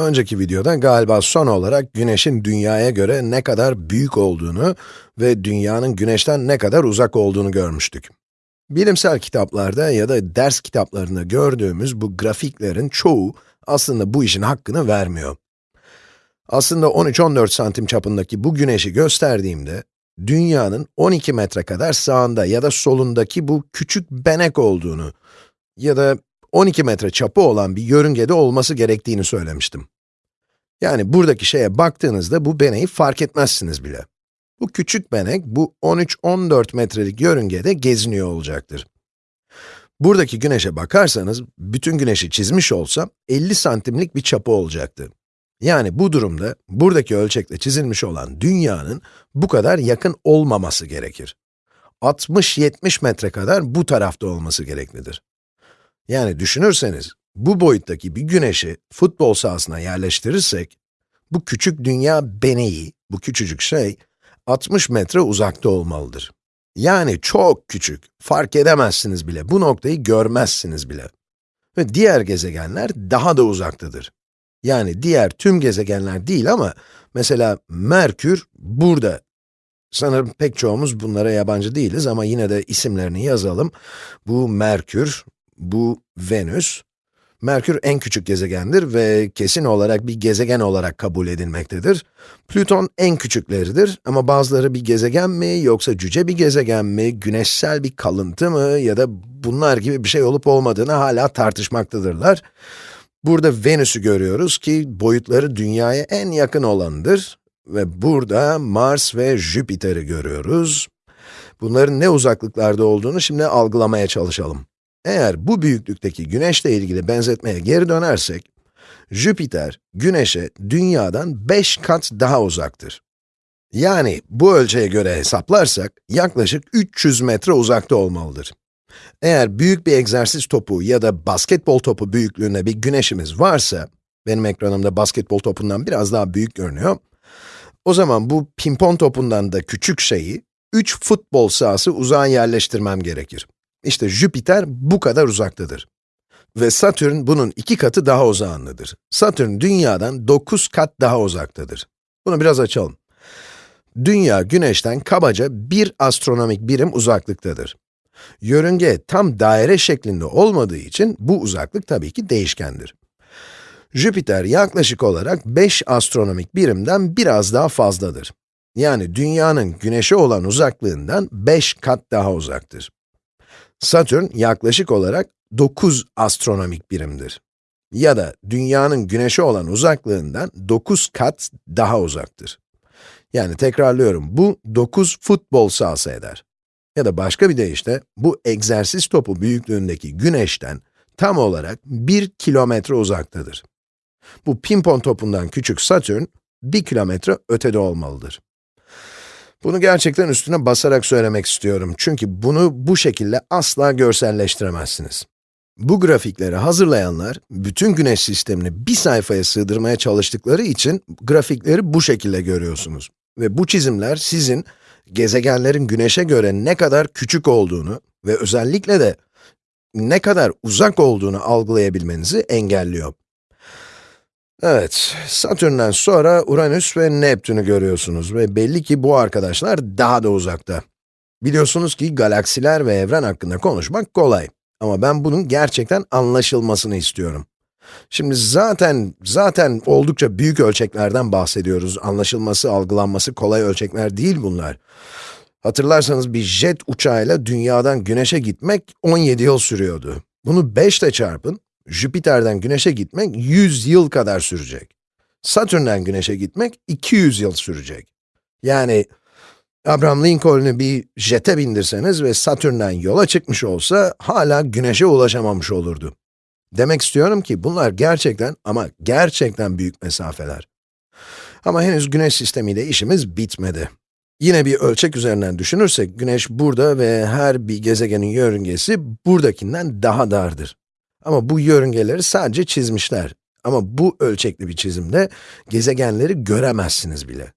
Önceki videoda galiba son olarak güneşin dünyaya göre ne kadar büyük olduğunu ve dünyanın güneşten ne kadar uzak olduğunu görmüştük. Bilimsel kitaplarda ya da ders kitaplarında gördüğümüz bu grafiklerin çoğu aslında bu işin hakkını vermiyor. Aslında 13-14 santim çapındaki bu güneşi gösterdiğimde, dünyanın 12 metre kadar sağında ya da solundaki bu küçük benek olduğunu ya da 12 metre çapı olan bir yörüngede olması gerektiğini söylemiştim. Yani buradaki şeye baktığınızda bu beneği fark etmezsiniz bile. Bu küçük benek, bu 13-14 metrelik yörüngede geziniyor olacaktır. Buradaki güneşe bakarsanız, bütün güneşi çizmiş olsam, 50 santimlik bir çapı olacaktı. Yani bu durumda, buradaki ölçekle çizilmiş olan dünyanın bu kadar yakın olmaması gerekir. 60-70 metre kadar bu tarafta olması gereklidir. Yani düşünürseniz, bu boyuttaki bir güneşi futbol sahasına yerleştirirsek, bu küçük dünya beneği, bu küçücük şey, 60 metre uzakta olmalıdır. Yani çok küçük, fark edemezsiniz bile, bu noktayı görmezsiniz bile. Ve diğer gezegenler daha da uzaktadır. Yani diğer tüm gezegenler değil ama, mesela Merkür burada. Sanırım pek çoğumuz bunlara yabancı değiliz ama yine de isimlerini yazalım. Bu Merkür, bu Venüs. Merkür en küçük gezegendir ve kesin olarak bir gezegen olarak kabul edilmektedir. Plüton en küçükleridir ama bazıları bir gezegen mi yoksa cüce bir gezegen mi, güneşsel bir kalıntı mı ya da bunlar gibi bir şey olup olmadığını hala tartışmaktadırlar. Burada Venüs'ü görüyoruz ki boyutları dünyaya en yakın olanıdır ve burada Mars ve Jüpiter'i görüyoruz. Bunların ne uzaklıklarda olduğunu şimdi algılamaya çalışalım. Eğer bu büyüklükteki güneşle ilgili benzetmeye geri dönersek, Jüpiter, güneşe dünyadan 5 kat daha uzaktır. Yani bu ölçüye göre hesaplarsak, yaklaşık 300 metre uzakta olmalıdır. Eğer büyük bir egzersiz topu ya da basketbol topu büyüklüğünde bir güneşimiz varsa, benim ekranımda basketbol topundan biraz daha büyük görünüyor, o zaman bu pimpon topundan da küçük şeyi, 3 futbol sahası uzağa yerleştirmem gerekir. İşte Jüpiter bu kadar uzaktadır. Ve Satürn bunun iki katı daha uzağındadır. Satürn dünyadan 9 kat daha uzaktadır. Bunu biraz açalım. Dünya güneşten kabaca bir astronomik birim uzaklıktadır. Yörünge tam daire şeklinde olmadığı için bu uzaklık tabii ki değişkendir. Jüpiter yaklaşık olarak 5 astronomik birimden biraz daha fazladır. Yani dünyanın güneşe olan uzaklığından 5 kat daha uzaktır. Satürn yaklaşık olarak 9 astronomik birimdir. Ya da dünyanın güneşe olan uzaklığından 9 kat daha uzaktır. Yani tekrarlıyorum, bu 9 futbol sahası eder. Ya da başka bir deyişle, bu egzersiz topu büyüklüğündeki güneşten tam olarak 1 kilometre uzaktadır. Bu pimpon topundan küçük Satürn, 1 kilometre ötede olmalıdır. Bunu gerçekten üstüne basarak söylemek istiyorum. Çünkü bunu bu şekilde asla görselleştiremezsiniz. Bu grafikleri hazırlayanlar, bütün güneş sistemini bir sayfaya sığdırmaya çalıştıkları için grafikleri bu şekilde görüyorsunuz. Ve bu çizimler sizin gezegenlerin güneşe göre ne kadar küçük olduğunu ve özellikle de ne kadar uzak olduğunu algılayabilmenizi engelliyor. Evet, Satürn'den sonra Uranüs ve Neptün'ü görüyorsunuz ve belli ki bu arkadaşlar daha da uzakta. Biliyorsunuz ki galaksiler ve evren hakkında konuşmak kolay. Ama ben bunun gerçekten anlaşılmasını istiyorum. Şimdi zaten, zaten oldukça büyük ölçeklerden bahsediyoruz. Anlaşılması, algılanması kolay ölçekler değil bunlar. Hatırlarsanız bir jet uçağıyla dünyadan güneşe gitmek 17 yıl sürüyordu. Bunu 5 ile çarpın, Jüpiter'den Güneş'e gitmek 100 yıl kadar sürecek. Satürn'den Güneş'e gitmek 200 yıl sürecek. Yani Abraham Lincoln'u bir jete bindirseniz ve Satürn'den yola çıkmış olsa hala Güneş'e ulaşamamış olurdu. Demek istiyorum ki bunlar gerçekten ama gerçekten büyük mesafeler. Ama henüz Güneş sistemiyle işimiz bitmedi. Yine bir ölçek üzerinden düşünürsek, Güneş burada ve her bir gezegenin yörüngesi buradakinden daha dardır. Ama bu yörüngeleri sadece çizmişler. Ama bu ölçekli bir çizimde gezegenleri göremezsiniz bile.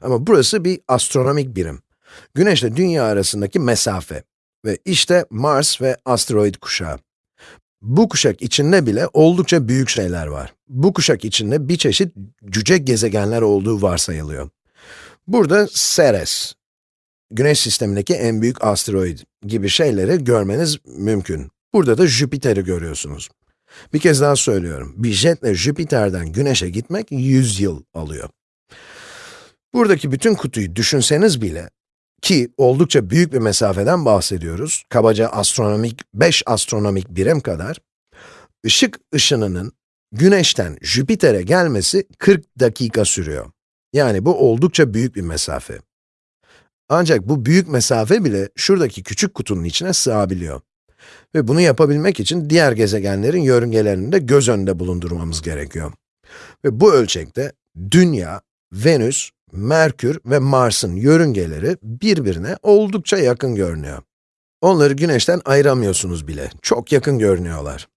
Ama burası bir astronomik birim. Güneş ile Dünya arasındaki mesafe. Ve işte Mars ve asteroid kuşağı. Bu kuşak içinde bile oldukça büyük şeyler var. Bu kuşak içinde bir çeşit cüce gezegenler olduğu varsayılıyor. Burada Ceres, Güneş sistemindeki en büyük asteroid gibi şeyleri görmeniz mümkün. Burada da Jüpiter'i görüyorsunuz. Bir kez daha söylüyorum, bir jetle Jüpiter'den Güneş'e gitmek 100 yıl alıyor. Buradaki bütün kutuyu düşünseniz bile, ki oldukça büyük bir mesafeden bahsediyoruz, kabaca astronomik, 5 astronomik birim kadar, ışık ışınının Güneş'ten Jüpiter'e gelmesi 40 dakika sürüyor. Yani bu oldukça büyük bir mesafe. Ancak bu büyük mesafe bile şuradaki küçük kutunun içine sığabiliyor. Ve bunu yapabilmek için diğer gezegenlerin yörüngelerini de göz önünde bulundurmamız gerekiyor. Ve bu ölçekte Dünya, Venüs, Merkür ve Mars'ın yörüngeleri birbirine oldukça yakın görünüyor. Onları güneşten ayıramıyorsunuz bile, çok yakın görünüyorlar.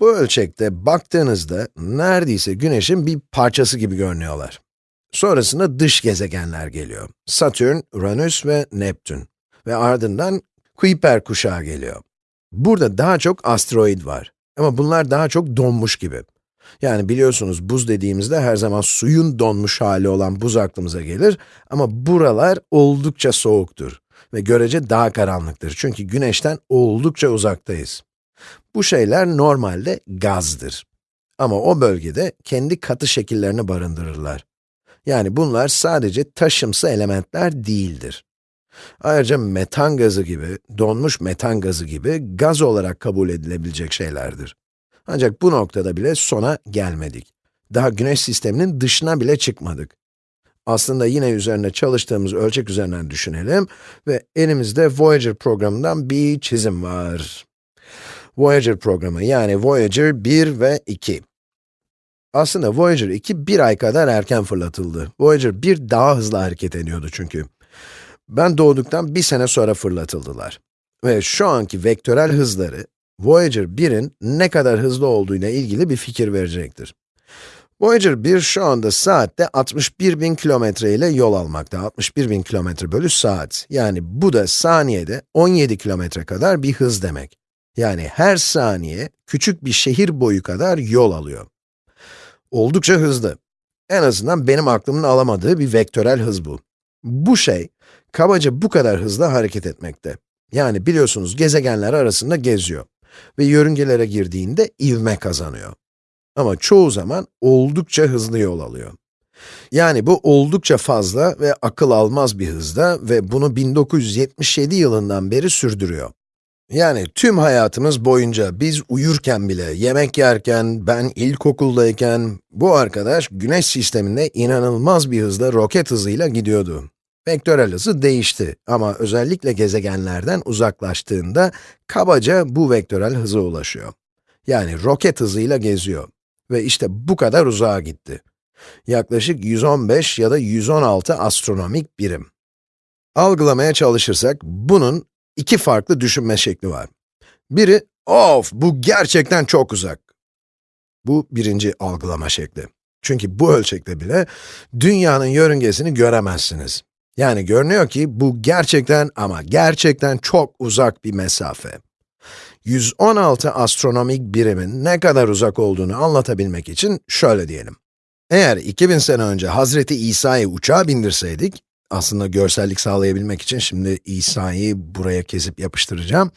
Bu ölçekte baktığınızda neredeyse güneşin bir parçası gibi görünüyorlar. Sonrasında dış gezegenler geliyor. Satürn, Uranüs ve Neptün. Ve ardından Kuiper kuşağı geliyor. Burada daha çok asteroid var. Ama bunlar daha çok donmuş gibi. Yani biliyorsunuz buz dediğimizde her zaman suyun donmuş hali olan buz aklımıza gelir. Ama buralar oldukça soğuktur. Ve görece daha karanlıktır. Çünkü güneşten oldukça uzaktayız. Bu şeyler normalde gazdır. Ama o bölgede kendi katı şekillerini barındırırlar. Yani bunlar sadece taşımsı elementler değildir. Ayrıca metan gazı gibi, donmuş metan gazı gibi gaz olarak kabul edilebilecek şeylerdir. Ancak bu noktada bile sona gelmedik. Daha güneş sisteminin dışına bile çıkmadık. Aslında yine üzerine çalıştığımız ölçek üzerinden düşünelim ve elimizde Voyager programından bir çizim var. Voyager programı yani Voyager 1 ve 2. Aslında Voyager 2 bir ay kadar erken fırlatıldı. Voyager 1 daha hızlı hareket ediyordu çünkü. Ben doğduktan bir sene sonra fırlatıldılar. Ve şu anki vektörel hızları, Voyager 1'in ne kadar hızlı olduğuyla ilgili bir fikir verecektir. Voyager 1 şu anda saatte 61 bin kilometre ile yol almakta. 61 bin kilometre bölü saat. Yani bu da saniyede 17 kilometre kadar bir hız demek. Yani her saniye küçük bir şehir boyu kadar yol alıyor. Oldukça hızlı. En azından benim aklımın alamadığı bir vektörel hız bu. Bu şey, kabaca bu kadar hızlı hareket etmekte. Yani biliyorsunuz gezegenler arasında geziyor. Ve yörüngelere girdiğinde ivme kazanıyor. Ama çoğu zaman oldukça hızlı yol alıyor. Yani bu oldukça fazla ve akıl almaz bir hızda ve bunu 1977 yılından beri sürdürüyor. Yani tüm hayatımız boyunca biz uyurken bile, yemek yerken, ben ilkokuldayken, bu arkadaş güneş sisteminde inanılmaz bir hızla roket hızıyla gidiyordu. Vektörel hızı değişti ama özellikle gezegenlerden uzaklaştığında kabaca bu vektörel hıza ulaşıyor. Yani roket hızıyla geziyor. Ve işte bu kadar uzağa gitti. Yaklaşık 115 ya da 116 astronomik birim. Algılamaya çalışırsak, bunun iki farklı düşünme şekli var. Biri, of bu gerçekten çok uzak. Bu birinci algılama şekli. Çünkü bu ölçekte bile dünyanın yörüngesini göremezsiniz. Yani görünüyor ki bu gerçekten ama gerçekten çok uzak bir mesafe. 116 astronomik birimin ne kadar uzak olduğunu anlatabilmek için şöyle diyelim. Eğer 2000 sene önce Hazreti İsa'yı uçağa bindirseydik, aslında görsellik sağlayabilmek için şimdi İsa'yı buraya kesip yapıştıracağım.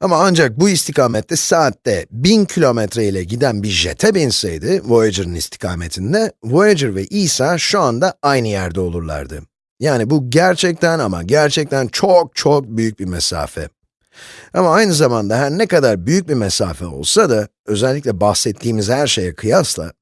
Ama ancak bu istikamette saatte 1000 kilometre ile giden bir jete binseydi, Voyager'ın istikametinde, Voyager ve İsa şu anda aynı yerde olurlardı. Yani bu gerçekten ama gerçekten çok çok büyük bir mesafe. Ama aynı zamanda her ne kadar büyük bir mesafe olsa da, özellikle bahsettiğimiz her şeye kıyasla,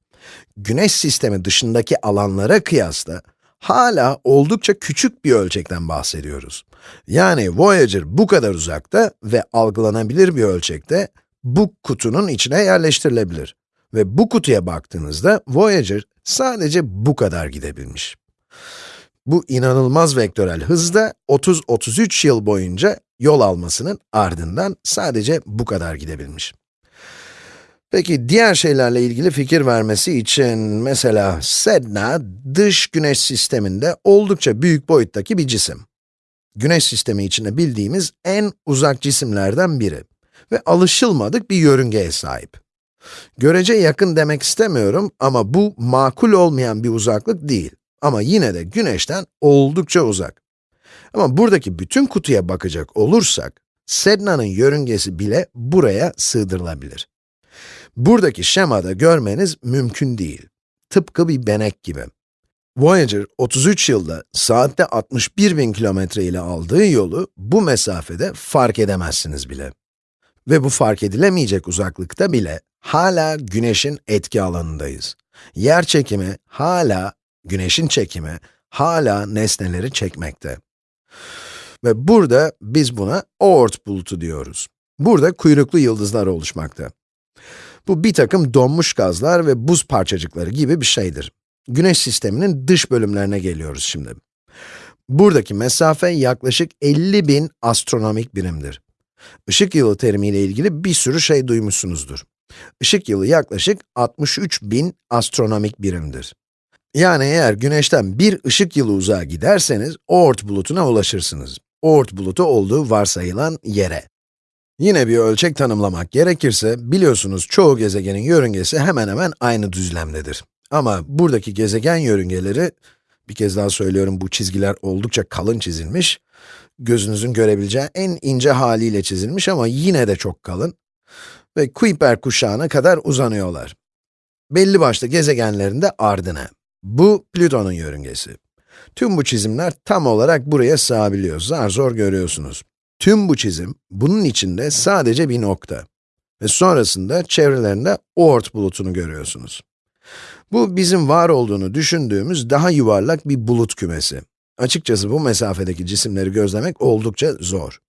güneş sistemi dışındaki alanlara kıyasla, hala oldukça küçük bir ölçekten bahsediyoruz. Yani Voyager bu kadar uzakta ve algılanabilir bir ölçekte bu kutunun içine yerleştirilebilir. Ve bu kutuya baktığınızda Voyager sadece bu kadar gidebilmiş. Bu inanılmaz vektörel hızda 30-33 yıl boyunca yol almasının ardından sadece bu kadar gidebilmiş. Peki diğer şeylerle ilgili fikir vermesi için mesela Sedna dış güneş sisteminde oldukça büyük boyuttaki bir cisim. Güneş sistemi içinde bildiğimiz en uzak cisimlerden biri. ve alışılmadık bir yörüngeye sahip. Görece yakın demek istemiyorum ama bu makul olmayan bir uzaklık değil. Ama yine de güneşten oldukça uzak. Ama buradaki bütün kutuya bakacak olursak, Sedna'nın yörüngesi bile buraya sığdırılabilir. Buradaki şemada görmeniz mümkün değil. Tıpkı bir benek gibi. Voyager 33 yılda saatte 61 bin kilometre ile aldığı yolu bu mesafede fark edemezsiniz bile. Ve bu fark edilemeyecek uzaklıkta bile hala güneşin etki alanındayız. Yer çekimi hala, güneşin çekimi hala nesneleri çekmekte. Ve burada biz buna Oort bulutu diyoruz. Burada kuyruklu yıldızlar oluşmakta. Bu bir takım donmuş gazlar ve buz parçacıkları gibi bir şeydir. Güneş sisteminin dış bölümlerine geliyoruz şimdi. Buradaki mesafe yaklaşık 50 bin astronomik birimdir. Işık yılı terimiyle ilgili bir sürü şey duymuşsunuzdur. Işık yılı yaklaşık 63 bin astronomik birimdir. Yani eğer güneşten bir ışık yılı uzağa giderseniz, Oort bulutuna ulaşırsınız. Oort bulutu olduğu varsayılan yere. Yine bir ölçek tanımlamak gerekirse, biliyorsunuz çoğu gezegenin yörüngesi hemen hemen aynı düzlemdedir. Ama buradaki gezegen yörüngeleri, bir kez daha söylüyorum bu çizgiler oldukça kalın çizilmiş, gözünüzün görebileceği en ince haliyle çizilmiş ama yine de çok kalın ve Kuiper kuşağına kadar uzanıyorlar. Belli başlı gezegenlerin de ardına. Bu Plüton'un yörüngesi. Tüm bu çizimler tam olarak buraya sığabiliyor, zar zor görüyorsunuz. Tüm bu çizim, bunun içinde sadece bir nokta. Ve sonrasında çevrelerinde Oort bulutunu görüyorsunuz. Bu bizim var olduğunu düşündüğümüz daha yuvarlak bir bulut kümesi. Açıkçası bu mesafedeki cisimleri gözlemek oldukça zor.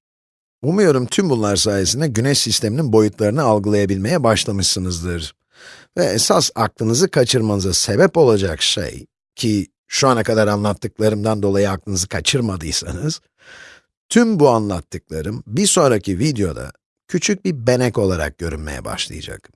Umuyorum tüm bunlar sayesinde güneş sisteminin boyutlarını algılayabilmeye başlamışsınızdır. Ve esas aklınızı kaçırmanıza sebep olacak şey, ki şu ana kadar anlattıklarımdan dolayı aklınızı kaçırmadıysanız, tüm bu anlattıklarım bir sonraki videoda küçük bir benek olarak görünmeye başlayacak.